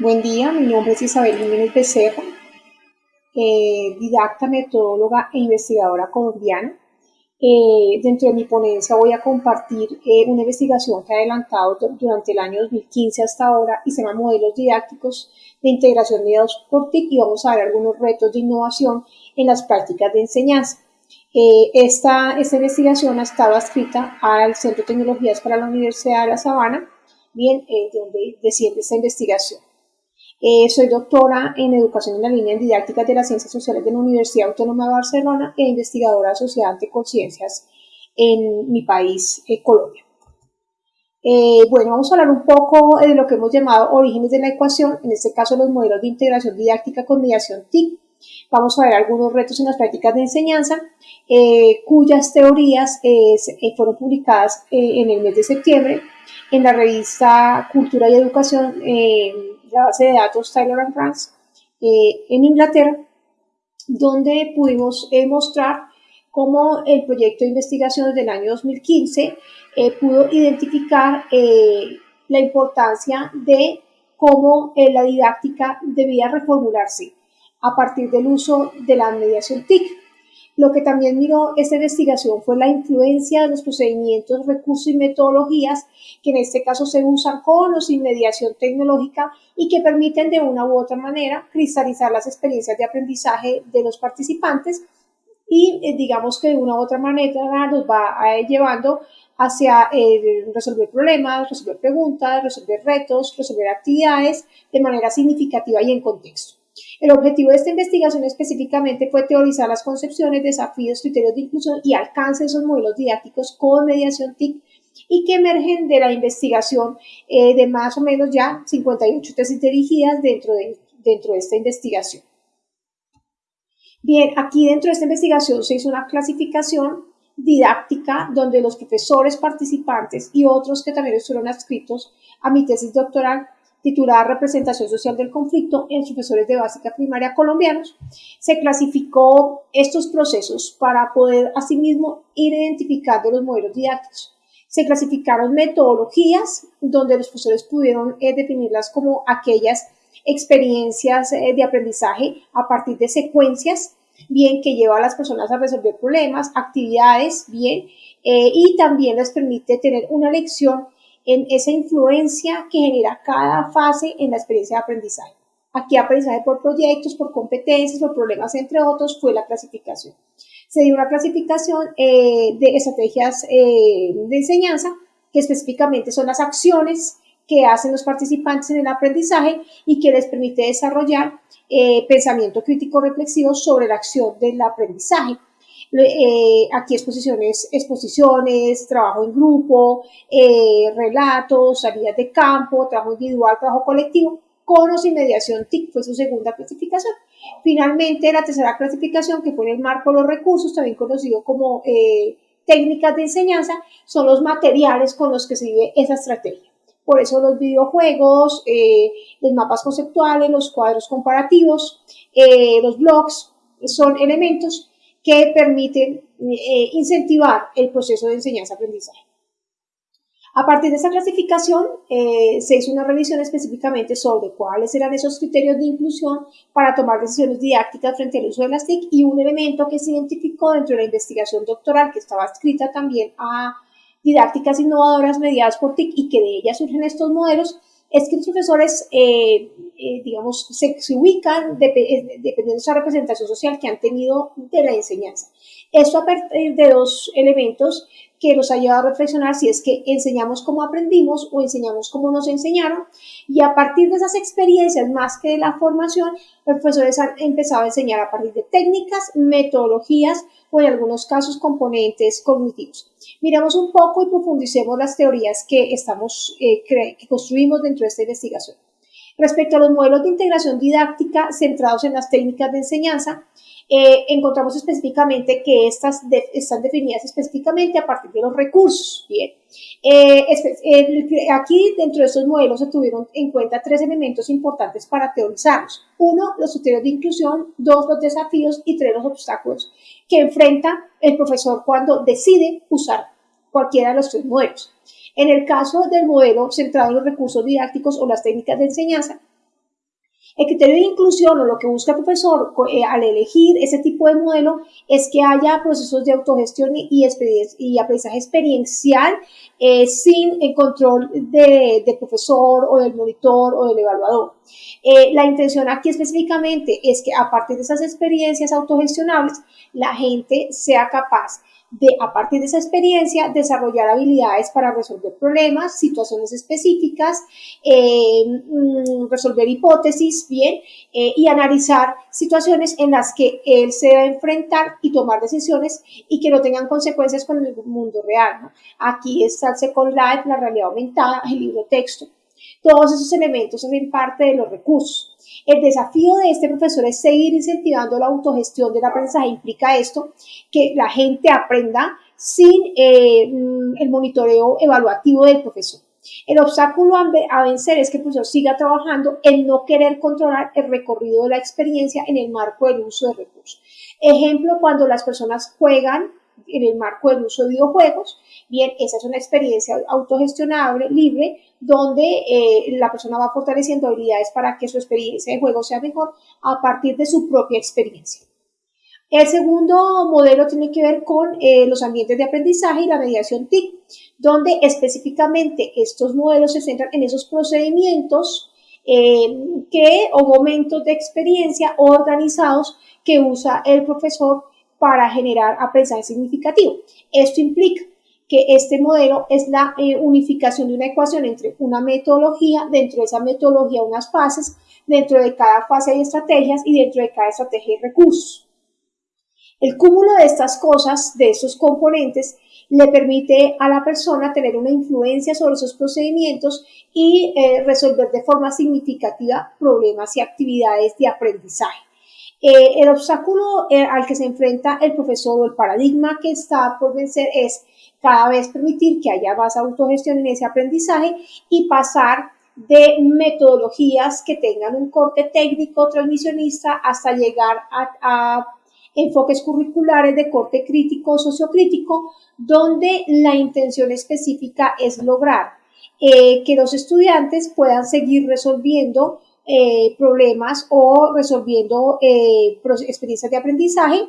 Buen día, mi nombre es Isabel Jiménez Becerra, eh, didacta, metodóloga e investigadora colombiana. Eh, dentro de mi ponencia voy a compartir eh, una investigación que he adelantado durante el año 2015 hasta ahora y se llama Modelos Didácticos de Integración Mediados por TIC y vamos a ver algunos retos de innovación en las prácticas de enseñanza. esta, esta investigación ha estado escrita al Centro de Tecnologías para la Universidad de La Sabana, bien, de donde desciende esta investigación. Eh, soy doctora en Educación en la línea en Didáctica de las Ciencias Sociales de la Universidad Autónoma de Barcelona e investigadora asociada ante conciencias en mi país, eh, Colombia. Eh, bueno, vamos a hablar un poco de lo que hemos llamado orígenes de la ecuación, en este caso los modelos de integración didáctica con mediación TIC. Vamos a ver algunos retos en las prácticas de enseñanza, cuyas teorías fueron publicadas en el mes de septiembre en la revista Cultura y Educación la base de datos Taylor and France eh, en Inglaterra, donde pudimos eh, mostrar cómo el proyecto de investigación del año 2015 eh, pudo identificar la importancia de cómo la didáctica debía reformularse a partir del uso de la mediación TIC lo que también miró esta investigación fue la influencia de los procedimientos, recursos y metodologías que en este caso se usan con o sin mediación tecnológica y que permiten de una u otra manera cristalizar las experiencias de aprendizaje de los participantes y eh, digamos que de una u otra manera nos va eh, llevando hacia eh, resolver problemas, resolver preguntas, resolver retos, resolver actividades de manera significativa y en contexto. El objetivo de esta investigación específicamente fue teorizar las concepciones, desafíos, criterios de inclusión y alcance de esos modelos didácticos con mediación TIC y que emergen de la investigación eh, de más o menos ya 58 tesis dirigidas dentro de, dentro de esta investigación. Bien, aquí dentro de esta investigación se hizo una clasificación didáctica donde los profesores participantes y otros que también estuvieron adscritos a mi tesis doctoral titulada Representación Social del Conflicto en profesores de básica primaria colombianos, se clasificó estos procesos para poder asimismo ir identificando los modelos didácticos. Se clasificaron metodologías donde los profesores pudieron eh, definirlas como aquellas experiencias eh, de aprendizaje a partir de secuencias, bien que lleva a las personas a resolver problemas, actividades, bien, eh, y también les permite tener una lección en esa influencia que genera cada fase en la experiencia de aprendizaje. Aquí aprendizaje por proyectos, por competencias, por problemas, entre otros, fue la clasificación. Se dio una clasificación eh, de estrategias eh, de enseñanza, que específicamente son las acciones que hacen los participantes en el aprendizaje y que les permite desarrollar eh, pensamiento crítico reflexivo sobre la acción del aprendizaje. Eh, aquí exposiciones, exposiciones, trabajo en grupo, eh, relatos, salidas de campo, trabajo individual, trabajo colectivo, con o sin mediación TIC fue su segunda clasificación. Finalmente, la tercera clasificación, que fue en el marco de los recursos, también conocido como eh, técnicas de enseñanza, son los materiales con los que se vive esa estrategia. Por eso los videojuegos, los mapas conceptuales, los cuadros comparativos, los blogs, son elementos que permiten eh, incentivar el proceso de enseñanza-aprendizaje. A partir de esa clasificación, eh, se hizo una revisión específicamente sobre cuáles eran esos criterios de inclusión para tomar decisiones didácticas frente al uso de las TIC y un elemento que se identificó dentro de la investigación doctoral que estaba escrita también a didácticas innovadoras mediadas por TIC y que de ellas surgen estos modelos, es que los profesores, eh, eh, digamos, se, ubican eh, dependiendo de esa representación social que han tenido de la enseñanza. Esto a partir de dos elementos que nos ha llevado a reflexionar si es que enseñamos como aprendimos o enseñamos como nos enseñaron y a partir de esas experiencias más que de la formación, los profesores han empezado a enseñar a partir de técnicas, metodologías o en algunos casos componentes cognitivos. Miremos un poco y profundicemos las teorías que, estamos, eh, que construimos dentro de esta investigación. Respecto a los modelos de integración didáctica centrados en las técnicas de enseñanza, eh, encontramos específicamente que estas están definidas específicamente a partir de los recursos. Bien, eh, aquí dentro de estos modelos se tuvieron en cuenta tres elementos importantes para teorizarlos. Uno, los criterios de inclusión, dos, los desafíos y tres, los obstáculos que enfrenta el profesor cuando decide usar cualquiera de los tres modelos. En el caso del modelo centrado en los recursos didácticos o las técnicas de enseñanza, El criterio de inclusión o lo que busca el profesor eh, al elegir ese tipo de modelo es que haya procesos de autogestión y, aprendizaje experiencial eh, sin el control del profesor o del monitor o del evaluador. Eh, la intención aquí específicamente es que a partir de esas experiencias autogestionables, la gente sea capaz de, a partir de esa experiencia, desarrollar habilidades para resolver problemas, situaciones específicas, eh, mm, resolver hipótesis, bien, eh, y analizar situaciones en las que él se debe enfrentar y tomar decisiones y que no tengan consecuencias con el mundo real. Aquí está el Second Life, la realidad aumentada, el libro texto. Todos esos elementos son parte de los recursos. El desafío de este profesor es seguir incentivando la autogestión del aprendizaje. Implica esto, que la gente aprenda sin eh, mm, el monitoreo evaluativo del profesor. El obstáculo a vencer es que el profesor siga trabajando en no querer controlar el recorrido de la experiencia en el marco del uso de recursos. Ejemplo, cuando las personas juegan en el marco del uso de videojuegos, bien, esa es una experiencia autogestionable, libre, donde eh, la persona va fortaleciendo habilidades para que su experiencia de juego sea mejor a partir de su propia experiencia. El segundo modelo tiene que ver con eh, los ambientes de aprendizaje y la mediación TIC, donde específicamente estos modelos se centran en esos procedimientos eh, que, o momentos de experiencia organizados que usa el profesor para generar aprendizaje significativo. Esto implica que este modelo es la eh, unificación de una ecuación entre una metodología, dentro de esa metodología unas fases, dentro de cada fase hay estrategias y dentro de cada estrategia hay recursos. El cúmulo de estas cosas, de estos componentes, le permite a la persona tener una influencia sobre esos procedimientos y eh, resolver de forma significativa problemas y actividades de aprendizaje. Eh, el obstáculo al que se enfrenta el profesor o el paradigma que está por vencer es cada vez permitir que haya más autogestión en ese aprendizaje y pasar de metodologías que tengan un corte técnico transmisionista hasta llegar a, enfoques curriculares de corte crítico sociocrítico, donde la intención específica es lograr eh, que los estudiantes puedan seguir resolviendo eh, problemas o resolviendo eh, experiencias de aprendizaje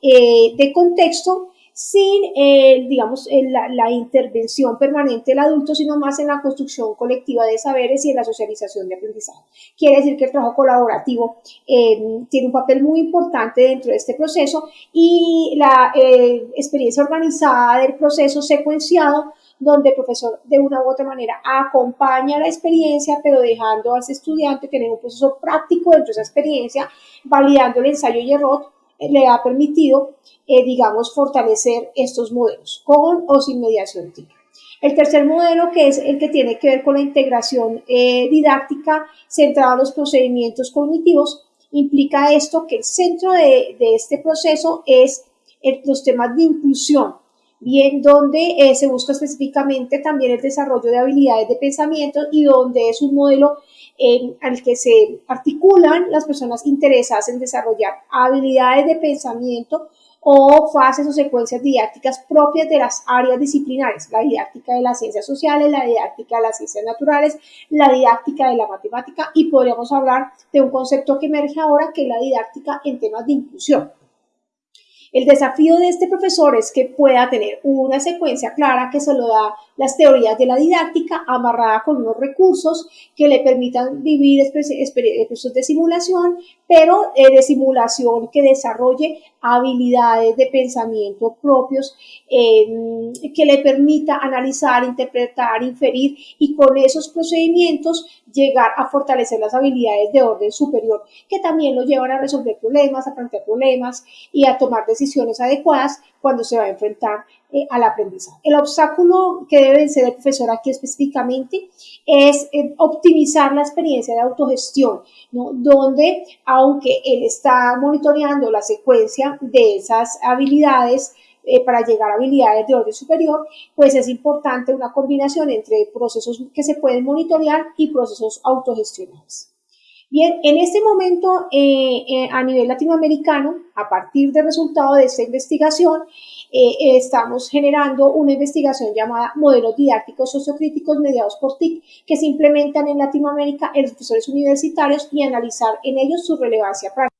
de contexto sin, eh, digamos, la, intervención permanente del adulto, sino más en la construcción colectiva de saberes y en la socialización de aprendizaje. Quiere decir que el trabajo colaborativo eh, tiene un papel muy importante dentro de este proceso y la eh, experiencia organizada del proceso secuenciado donde el profesor de una u otra manera acompaña la experiencia, pero dejando al estudiante tener un proceso práctico dentro de esa experiencia, validando el ensayo y error, le ha permitido eh, digamos, fortalecer estos modelos, con o sin mediación TIC. El tercer modelo, que es el que tiene que ver con la integración eh, didáctica centrada en los procedimientos cognitivos, implica esto que el centro de, este proceso es los temas de inclusión, bien donde eh, se busca específicamente también el desarrollo de habilidades de pensamiento y donde es un modelo en, al que se articulan las personas interesadas en desarrollar habilidades de pensamiento o fases o secuencias didácticas propias de las áreas disciplinares, la didáctica de las ciencias sociales, la didáctica de las ciencias naturales, la didáctica de la matemática y podríamos hablar de un concepto que emerge ahora que es la didáctica en temas de inclusión. El desafío de este profesor es que pueda tener una secuencia clara que se lo da las teorías de la didáctica amarrada con unos recursos que le permitan vivir procesos de simulación, pero eh, de simulación que desarrolle habilidades de pensamiento propios, que le permita analizar, interpretar, inferir y con esos procedimientos llegar a fortalecer las habilidades de orden superior, que también lo llevan a resolver problemas, a plantear problemas y a tomar decisiones adecuadas cuando se va a enfrentar eh, al aprendizaje. El obstáculo que debe ser el profesor aquí específicamente es eh, optimizar la experiencia de autogestión, donde aunque él está monitoreando la secuencia de esas habilidades, eh, para llegar a habilidades de orden superior, pues es importante una combinación entre procesos que se pueden monitorear y procesos autogestionables. Bien, en este momento a nivel latinoamericano, a partir del resultado de esta investigación, eh, estamos generando una investigación llamada Modelos Didácticos Sociocríticos mediados por TIC, que se implementan en Latinoamérica en los profesores universitarios y analizar en ellos su relevancia práctica.